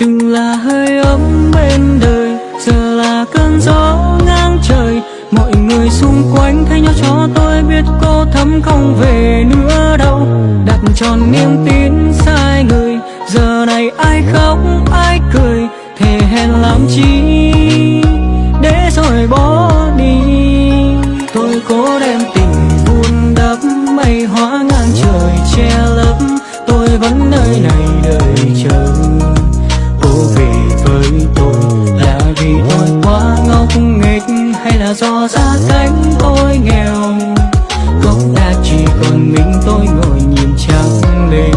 từng là hơi ấm bên đời, giờ là cơn gió ngang trời. Mọi người xung quanh thay nhau cho tôi biết cô thấm không về nữa đâu. Đặt tròn niềm tin sai người, giờ này ai khóc, ai cười, thề hẹn làm chi để rồi bỏ xa do tôi nghèo. Gốc đã chỉ còn mình tôi ngồi nhìn trăng lên.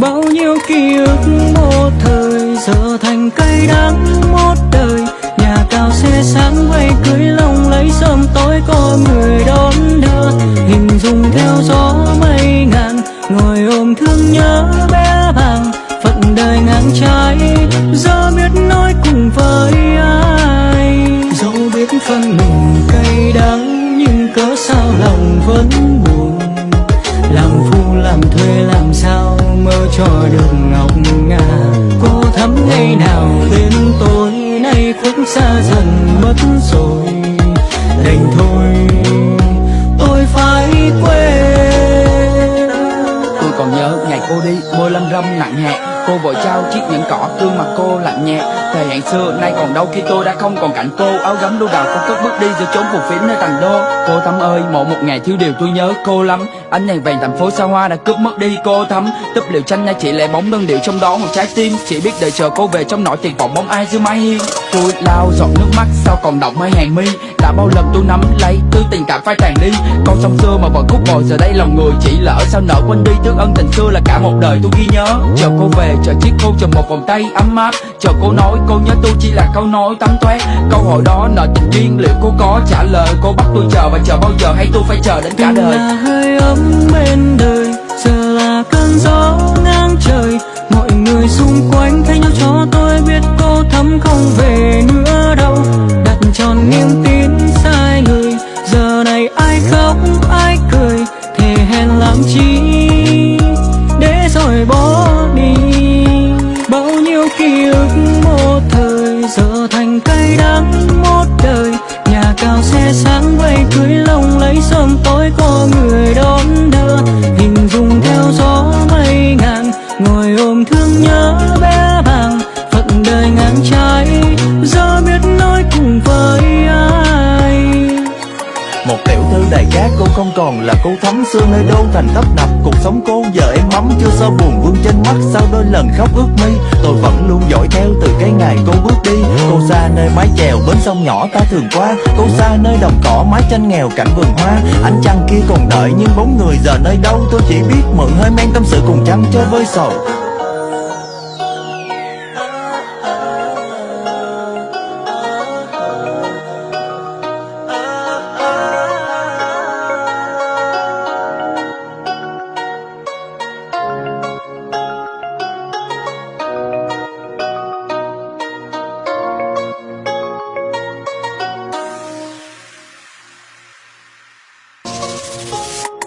Bao nhiêu ký ức một thời, giờ thành cây đắng một đời. Nhà cao xe sáng vây cưới lòng lấy sớm tối, có người đón đưa hình dung theo gió mây ngàn ngồi ôm thương nhớ bé vàng. phận đời ngang trái, giờ biết nói cùng với ai. Dẫu biết phân cớ sao lòng vẫn buồn? Làm phu, làm thuê, làm sao mơ cho được ngọc ngà? Cô thắm ngày nào đến tôi nay cũng xa dần mất rồi. Đành thôi, tôi phải quên. Tôi còn nhớ ngày cô đi, môi lâm râm nặng nhẹ. Cô vội trao chiếc nhẫn cỏ, gương mặt cô lạnh nhẹ. Thời hạn xưa, nay còn đâu khi tôi đã không còn cạnh cô. Áo gấm đu đào cô cất bước đi giữa chốn phù phiếm nơi thành đô. Cô Thắm ơi một một ngày thiếu điều tôi nhớ cô lắm. Ánh đèn vàng thành phố xa hoa đã cướp mất đi cô Thắm. Túp liều tranh nha chỉ lệ bóng đơn điệu trong đó một trái tim. Chỉ biết đợi chờ cô về trong nỗi tiền vọng bóng ai dưới mái hiên. Tôi lao giọt nước mắt, sao còn động mấy hàng mi? Đã bao lần tôi nắm lấy thứ tình cảm phai tàn đi. Con sông xưa mà vẫn khúc bồi, giờ đây lòng người chỉ lỡ sao nỡ quên đi. Thương ân tình xưa là cả một đời tôi ghi nhớ. Chờ cô về, chờ chiếc khô chờ một vòng tay ấm áp. Chờ cô nói cô nhớ tôi chỉ là câu nói tắm toét Câu hỏi đó nợ tình duyên liệu cô có trả lời? Cô bắt tôi chờ và chờ bao giờ hay tôi phải chờ đến cả đời? là hơi ấm bên đời giờ là cơn gió ngang trời. Mọi người xung quanh thay nhau cho tôi biết cô thắm không xe sáng vây cưới lòng lấy sớm tối tiểu cát cô không còn là cô thắm xưa nơi đô thành tấp nập, Cuộc sống cô giờ em mắm. Chưa sao buồn, vương trên mắt Sau đôi lần khóc ướt mi Tôi vẫn luôn dõi theo từ cái ngày cô bước đi. Cô xa nơi mái chèo, bến sông nhỏ ta thường qua. Cô xa nơi đồng cỏ, mái tranh nghèo, cảnh vườn hoa. Anh chăng kia còn đợi nhưng bóng người, giờ nơi đâu Tôi chỉ biết mượn hơi men tâm sự cùng chăm chơi với sầu.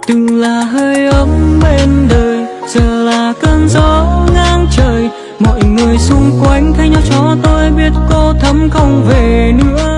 Từng là hơi ấm bên đời, giờ là cơn gió ngang trời. Mọi người xung quanh thay nhau cho tôi biết cô thấm không về nữa.